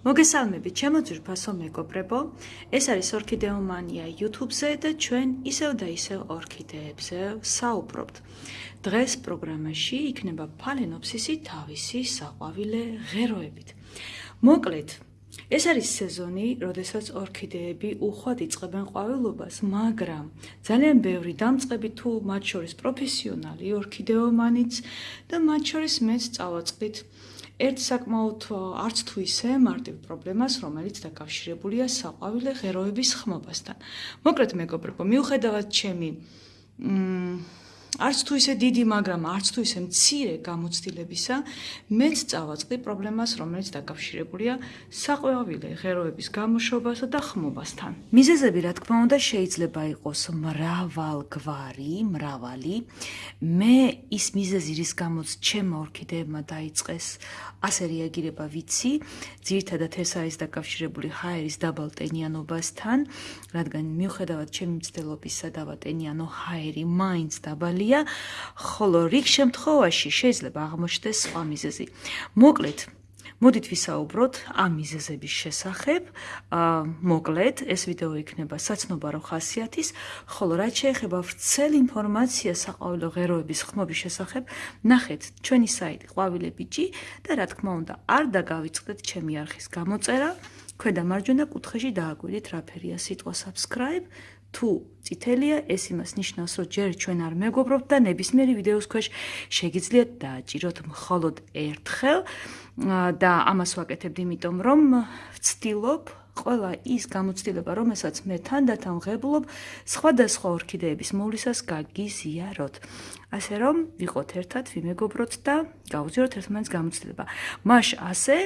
მოგესალმებით, ჩემო ძვირფასო მეგობრებო. ეს არის ორქიდეომანია YouTube-ზე და ჩვენ ისევ და ისევ ორქიდეებზე საუბრობთ. დღეს პროგრამაში იქნება ფალენოფსისი თავისი საყვავილე ღეროებით. მოკლედ, ეს არის სეზონი, როდესაც ორქიდეები უხვად იწყებენ ყვავილობას, მაგრამ ძალიან ბევრი დამწყები თუ მათ შორის პროფესიონალი ორქიდეომანიც და მათ შორის მეც წავაწყდით ერთ საკმაოდ არც თუ ისე მარტივ პრობლემას, რომელიც დაკავშირებულია საყვავილე ღეროების ხმობასთან. მოკლედ მეგობრებო, მიუხედავად ჩემი მ არც თუ ისე დიდი, მაგრამ არც თუ ისე მცირე გამოცდილებისა, მეც წავაწყდი პრობლემას, რომელიც დაკავშირებულია საყვავილე ღეროების გამოშვებასა და ხმობასთან. მიზეზები, რა თქმა უნდა, შეიძლება იყოს მრავალგვარი, მრავალი. მე ის მიზეზი, რის გამოც ჩემ ორქიდეებმა დაიწყეს ასე რეაგირება, ვიცი, ძირითადად ეს არის დაკავშირებული ჰაერის დაბალტენიანობასთან, რადგან მიუხედავად ჩემი მცდელობისა დავატენიანო ჰაერი მაინც დაბალი მიღწეულია, ხოლო რიგ შემთხვევაში შეიძლება აღმოჩნდეს სხვა მიზეზი. მოკლედ, მოდით ვისაუბროთ ამ მიზეზების შესახებ. აა მოკლედ, ეს ვიდეო იქნება საცნობარო ხასიათის, ხოლო რაც შეეხება ვრცელ ინფორმაციას საყვავილო ღეროების ხმობის შესახებ, ნახეთ ჩვენი საიტი ყვავილებიჭი და რა თქმა უნდა, არ დაგავიწყდეთ ჩემი არხის გამოწერა. ქვედა მარჯვენა კუთხეში დააგვირდით რა ფერია სიტყვა subscribe თუ წითელია, ეს იმას ნიშნავს, რომ ჯერ ჩვენ არ მეგობრობთ და ნებისმიერი ვიდეოს ქვეშ შეგიძლიათ დააჭიროთ მხოლოდ ერთხელ და ამას ვაკეთებ იმიტომ, რომ ვცდილობ ყველა ის გამოცდილება, რომელსაც მე თანდათან ვღებულობ, სხვადასხვა ორქიდეების მოვლისას გაგიზიაროთ. ასე რომ, ვიყოთ ერთად, ვიმეგობროთ და გავუძიაროთ ერთმანეთს გამოცდილება. მაშ ასე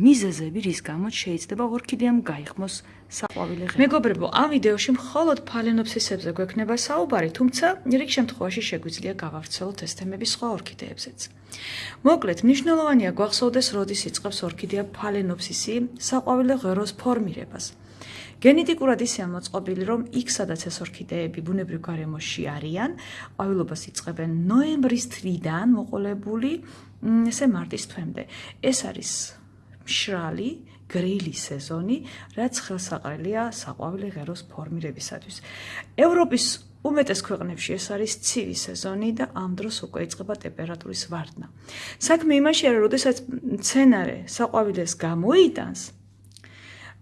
მიზეზები, რის გამოც შეიძლება ორქიდეამ გაიხმოს საყვავილე ღერო. მეგობრებო, ამ ვიდეოში მხოლოდ ფალენოფსისებზე გვექნება საუბარი, თუმცა რიგ შემთხვევაში შეგვიძლია გავავრცელოთ ეს თემები სხვა ორქიდეებზეც. მოკლედ, მნიშვნელოვანია გვახსოვდეს, როდის იწყებს ორქიდეა ფალენოფსისი საყვავილე ღეროს ფორმირებას. გენეტიკურად ისე მოწყობილი, რომ იქ სადაც ეს ორქიდეები ბუნებრივ გარემოში არიან, ყვავილობას იწყებენ ნოემბრის თვიდან მოყოლებული ესე მარტის თვემდე. ეს არის მშრალი გრილი სეზონი, რაც ხელსაყრელია საყვავილე ღეროს ფორმირებისათვის. ევროპის უმეტეს ქვეყნებში ეს არის ცივი სეზონი და ამ დროს უკვე იწყება ტემპერატურის ვარდნა. საქმე იმაშია, რომ შესაძაც მცენარე საყვავილეს გამოიტანს,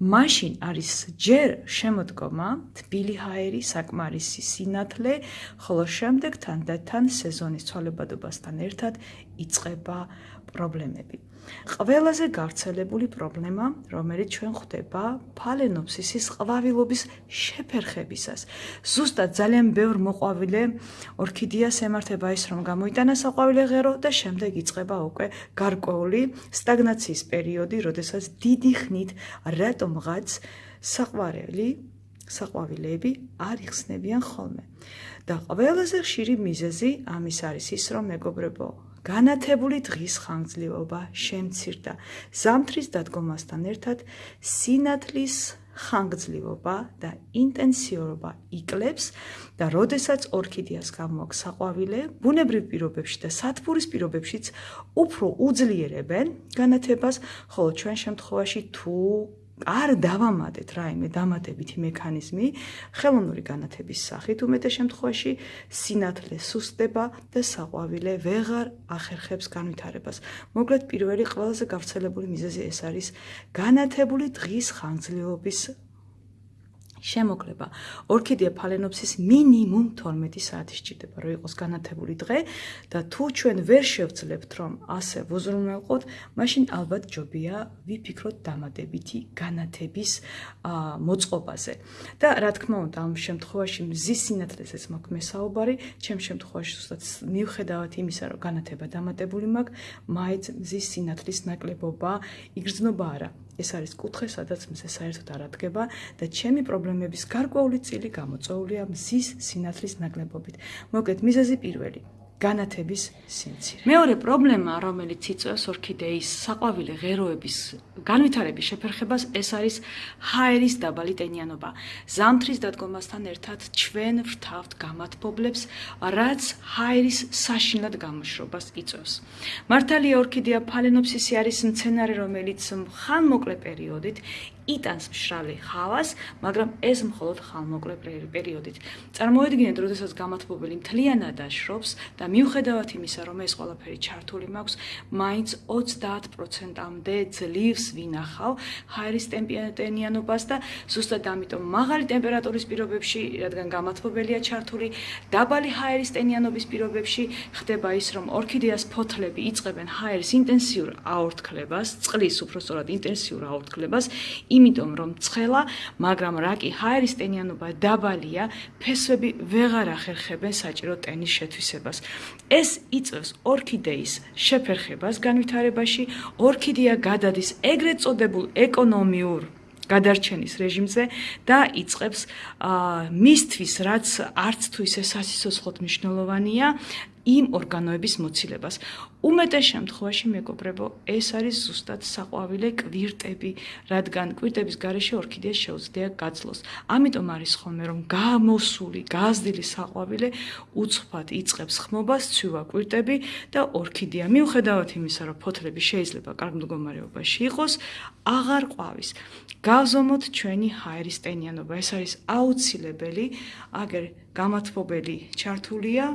მაშინ არის ჯერ შემოდგომა, თბილი ჰაერი, საკმარისი სინათლე, ხოლო შემდეგ თანდათან სეზონის ცვალებადობასთან ერთად იწყება პრობლემები. ყველაზე გავრცელებული პრობლემა, რომელიც ჩვენ ხვდება ფალენოფსისის ყვავილობის შეფერხებისას. ზუსტად ძალიან ბევრ მოყვავილე ორქიდეას ემართება ის, რომ გამოიტანა საყვავილე ღერო და შემდეგ იწყება უკვე გარკვეული სტაგნაციის პერიოდი, როდესაც დიდი ხნით რატომღაც საყვარელი საყვავილეები არ იხსნებიან ხოლმე. და ყველაზე ხშირი მიზეზი ამის არის ის, რომ მეგობრებო, განათებული დღის ხანგრძლივობა შემცირდა. ზამთრის დადგომასთან ერთად სინათლის ხანგრძლივობა და ინტენსიურობა იკლებს და როდესაც ორქიდეას გამოაქვს საყვავილე, ბუნებრივ პირობებში და სათბურის პირობებშიც უფრო უძლიერებენ განათებას, ხოლო ჩვენ შემთხვევაში თუ არ დავამატეთ რაიმე დამატებითი მექანიზმი ხელოვნური განათების სახით უმეტეს შემთხვევაში სინათლე სუსტდება და საყვავილე ვეღარ ახერხებს განვითარებას. მოკლედ პირველი ყველაზე გავრცელებული მიზეზი ეს არის განათებული დღის ხანგრძლივობის შემოკლება. ორქიდეა ფალენოფსის მინიმუმ 12 საათი სჭირდება, რომ იყოს განათებული დღე და თუ ჩვენ ვერ შევძლებთ, რომ ასე ვუზრუნველყოთ, მაშინ ალბათ ჯობია ვიფიქროთ დამადებითი განათების მოწყობაზე. და რა თქმა უნდა, ამ შემთხვევაში მზის სინათლეზეც მაქვს მესაუბარი, ჩემ შემთხვევაში ზუსტად მიუხედავად იმისა, რომ განათება დამატებული მაქვს, მაინც მზის სინათლის ნაკლებობა იგრძნობა არა. ეს არის კუთხე, სადაც მზე საერთოდ არ ადგება და ჩემი პრობლემების გარკვეული წილი გამოწვეულია მზის სინათლის ნაკლებობით. მოკლედ, მიზეზი პირველი. განათების სიმცირე. მეორე პრობლემა, რომელიც იწვევს ორქიდეის საყვავილე ღეროების განვითარების შეფერხებას, ეს არის ჰაერის დაბალი ტენიანობა. ზამთრის დადგომასთან ერთად ჩვენ ვრთავთ გამათბობლებს, რაც ჰაერის საშინლად გამოშრობას იწვევს. მართალია ორქიდეა ფალენოფსისი არის მცენარე, რომელიც ხანმოკლე პერიოდით იტანს მშრალი ჰავას, მაგრამ ეს მხოლოდ ხალმოკლე პერიოდით. წარმოიდგინეთ, როდესაც გამათბობელი მთლიანად აშრობს და მიუხედავად იმისა, რომ ეს ყველაფერი ჩართული მაქვს, მაინც 30%-ამდე ძლივს ვინახავ ჰაერის ტემპერატურიანობას და ზუსტად ამიტომ მაღალი ტემპერატურის პირობებში, რადგან გამათბობელია ჩართული, დაბალი ჰაერის ტენიანობის პირობებში ხდება ის, რომ ორქიდეას ფოთლები იწებენ ჰაერის ინტენსიურ აორთქლებას, წყლის უფრო სწორად ინტენსიურ აორთქლებას, იმიტომ რომ ცხელა, მაგრამ რაკი ჰაერის ტენიანობა დაბალია, ფესვები ვეღარ ახერხებენ საჭირო ტენის შეთვისებას. ეს იწევს ორქიდეის შეფერხებას განვითარებაში, ორქიდეა გადადის ეგრეთ წოდებულ ეკონომიურ გადარჩენის რეჟიმზე და იწყებს მისთვის რაც არც თუ ისე სასიცოცხლოდ მნიშვნელოვანია იმ ორგანოების მოცილებას. უმეტეს შემთხვევაში მეგობრებო, ეს არის ზუსტად საყვავილე კვირტები, რადგან კვირტების გარეშე ორქიდეა შეუძლია გაძლოს. ამიტომ არის ხოლმე რომ გამოსული, გაზრდილი საყვავილე უცხფად იწყებს ხმობას, ცვივა კვირტები და ორქიდეა მიუხედავად იმისა, რომ ფოთლები შეიძლება კარგ მდგომარეობაში იყოს, აღარ ყვავის. გავზომოთ ჩვენი ჰაერის ტენიანობა. ეს არის აუცილებელი, აგერ გამათბობელი ჩართულია,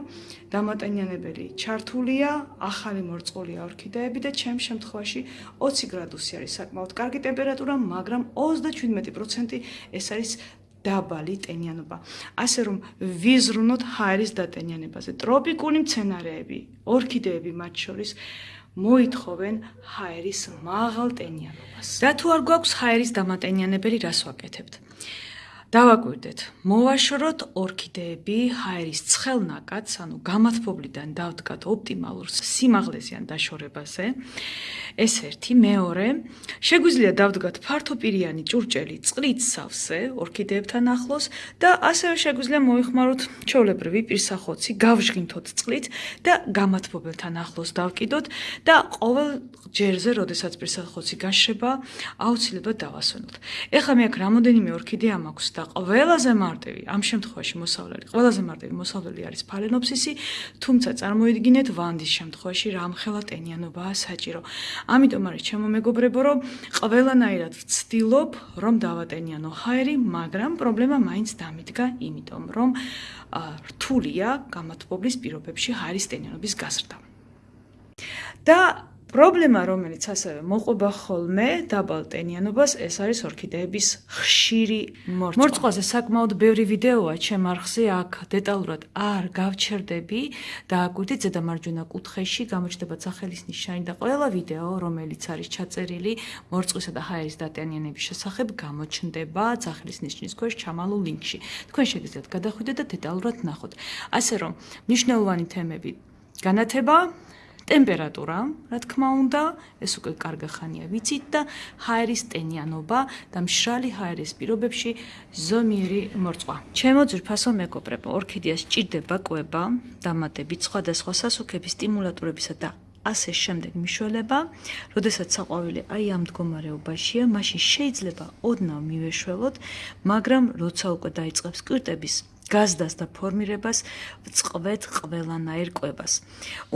დამატენიანებელი ჩართულია, ახალი მორწყოლია ორქიდეები და ჩემ შემთხვევაში 20 გრადუსი არის საკმაოდ კარგი ტემპერატურა, მაგრამ 37% ეს არის დაბალი ტენიანობა. ასე რომ ვიზრუნოთ ჰაერის დატენიანებაზე. ტროპიკული მცენარეები, ორქიდეები მათ შორის მოითხოვენ ჰაერის მაღალ ტენიანობას. და თუ არ გვაქვს ჰაერის დამატენიანებელი, რას ვაკეთებთ? დავაკვირდეთ. მოვაშოროთ ორქიდეები ჰაერის ცხელნაკადს, ანუ გამათბობლიდან დავდგათ ოპტიმალურ სიმაღლეზიან დაშორებაზე. ეს ერთი, მეორე, შეგვიძლია დავდგათ ფართოპირიანი ჭურჭელი წყლით სავსე ორქიდეებთან ახლოს და ასევე შეგვიძლია მოიხმაროთ ჩოლებრივი პირსახოცი, გავჟღინთოთ წყლით და გამათბობელთან ახლოს დავკიდოთ და ყოველ ჯერზე, როდესაც პირსახოცი გაშრება, აუცილებლად დავასვენოთ. ეხლა მე აქ რამოდენიმე ორქიდეა მაქვს და ყველაზე მარტივი ამ შემთხვევაში მოსავლელი ყველაზე მარტივი მოსავლელი არის ფალენოფსისი თუმცა წარმოიდგინეთ ვანდის შემთხვევაში რამხელა ტენიანობაა საჭირო. ამიტომ არის ჩემო მეგობრებო რომ ყველანაირად ვცდილობ რომ დავატენიანო ჰაერი მაგრამ პრობლემა მაინც დამიდგა იმიტომ რომ რთულია გამათბობლის პირობებში ჰაერის ტენიანობის გაზრდა და პრობლემა, რომელიც ასევე მოყვება ხოლმე დაბალ ტენიანობას, ეს არის ორქიდეების ხშირი მორწყვა. მორწყვაზე საკმაოდ ბევრი ვიდეოა ჩემ არხზე, აქ დეტალურად არ გავჩერდები და აკვირდით ზედა მარჯვენა კუთხეში გამოჩნდება სახელის ნიშანი და ყველა ვიდეო, რომელიც არის ჩაწერილი მორწყვისა და ჰაერის დატენიანების შესახებ, გამოჩნდება სახელის ნიშნის ქვეშ ჩამალულ ლინკში. თქვენ შეგიძლიათ გადახვიდეთ და დეტალურად ნახოთ. ასე რომ, მნიშვნელოვანი თემები განათება ტემპერატურა, რა თქმა უნდა, ეს უკვე კარგი ხანია ვიცით და ჰაერის ტენიანობა და მშრალი ჰაერის პირობებში ზომიერი მორწყვა. ჩემო ძრფასო მეგობრებო, ორქიდეას ჭირდება კვება, დამატებით სხვადასხვა სასუქების სტიმულატორებისა და ასე შემდეგ მიშველება, როდესაც საყვავილი აი ამ მდგომარეობაშია, მაშინ შეიძლება ოდნავ მივეშველოთ, მაგრამ როცა უკვე დაიწყებს კვირტების გაზდას და ფორმირებას წყვეთ ყველანაირ კვებას.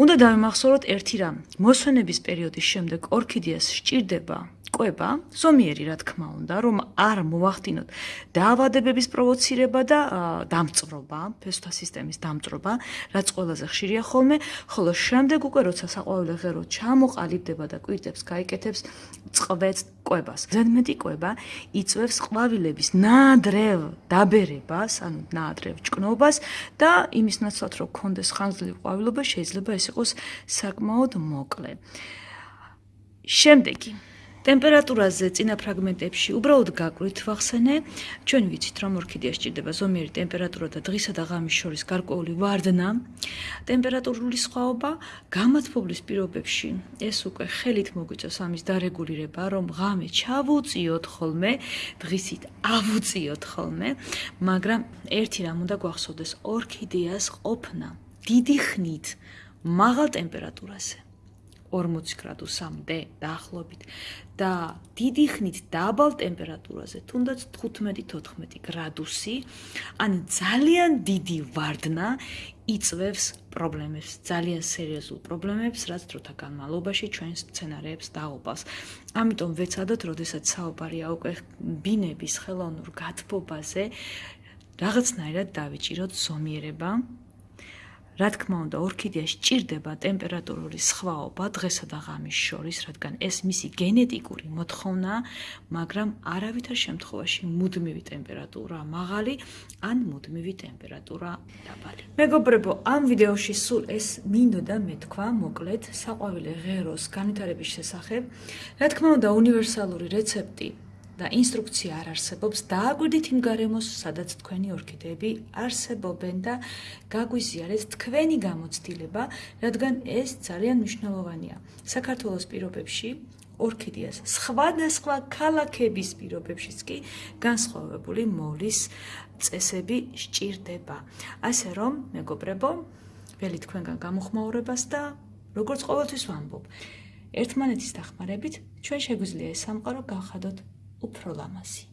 უნდა დავიმახსოვროთ ერთი რამ. მოსვენების პერიოდის შემდეგ ორქიდეას სჭირდება ყვება, ზომიერი რა თქმა უნდა, რომ არ მოახდინოთ დაავადებების პროვოცირება და დამწრობა, ფესვთა სისტემის დამწრობა, რაც ყველაზე ხშირია ხოლმე, ხოლო შემდეგ უკვე როცა საყვავილე ღერო ჩამოყალიბდება და კვირტებს გაიკეთებს, წყვეთს ყვებას. ზედმეტი ყვება იწევს ყვავილების ნაადრევ დაბერებას, ანუ ნაადრევ ჭკნობას და იმის ნაცვლად რომ კონდეს ხანძლივი ყვავილობა, შეიძლება ეს იყოს საკმაოდ მოკლე. შემდეგი ტემპერატურაზე წინა ფრაგმენტებში უბრალოდ გაკვირთ ვახსენე. ჩვენ ვიცით, რომ ორქიდეა სჭირდება ზომიერი ტემპერატურა და დღისა და ღამის შორის გარკვეული ვარდნა. ტემპერატურული სხვაობა გამათბობლის პირობებში ეს უკვე ხელით მოგვიწევს ამის დარეგულირება, რომ ღამე ჩავუწიოთ ხოლმე, დღისით ავუწიოთ ხოლმე, მაგრამ ერთი რამ უნდა გვახსოვდეს, ორქიდეას ყოფნა დიდი ხნით მაღალ ტემპერატურაზე. 40 გრადუსამდე დაახლოებით და დიდი ხნით დაბალ ტემპერატურაზე, თუნდაც 15-14 გრადუსი, ან ძალიან დიდი ვარდნა იწვევს პრობლემებს, ძალიან სერიოზულ პრობლემებს, რაც დროთა განმავლობაში ჩვენს სცენარებს დააუპავს. ამიტომ ვეცადოთ, როდესაც საუბარია უკვე ბინების ხელოვნურ გათბობაზე, რაღაცნაირად დავიჭიროთ ზომიერება. რა თქმა უნდა, ორქიდეა სჭირდება ტემპერატურული სხვაობა დღესა და ღამის შორის, რადგან ეს მისი გენეტიკური მოთხოვნაა, მაგრამ არავითარ შემთხვევაში მუდმივი ტემპერატურა მაღალი ან მუდმივი ტემპერატურა დაბალი. მეგობრებო, ამ ვიდეოში სულ ეს მინდოდა მეთქვა, მოკლედ, საყვავილი ღეროს განვითარების შესახებ. რა თქმა უნდა, უნივერსალური რეცეპტი და ინსტრუქცია არ არსებობს, დააგვირდით იმ გარემოს, სადაც თქვენი ორქიდეები არსებობენ და გაგვიზიარეთ თქვენი გამოცდილება, რადგან ეს ძალიან მნიშვნელოვანია. საქართველოს პირობებში ორქიდეას სხვადასხვა ქალაქების პირობებშიც კი განსხვავებული მოლის წესები სჭირდება. ასე რომ, მეგობრებო, ველი თქვენგან გამოხმაურებას და როგორც ყოველთვის ვამბობ, ერთმანეთის დახმარებით ჩვენ შეგვიძლია ეს სამყარო გავხადოთ უფრო ლამაზი.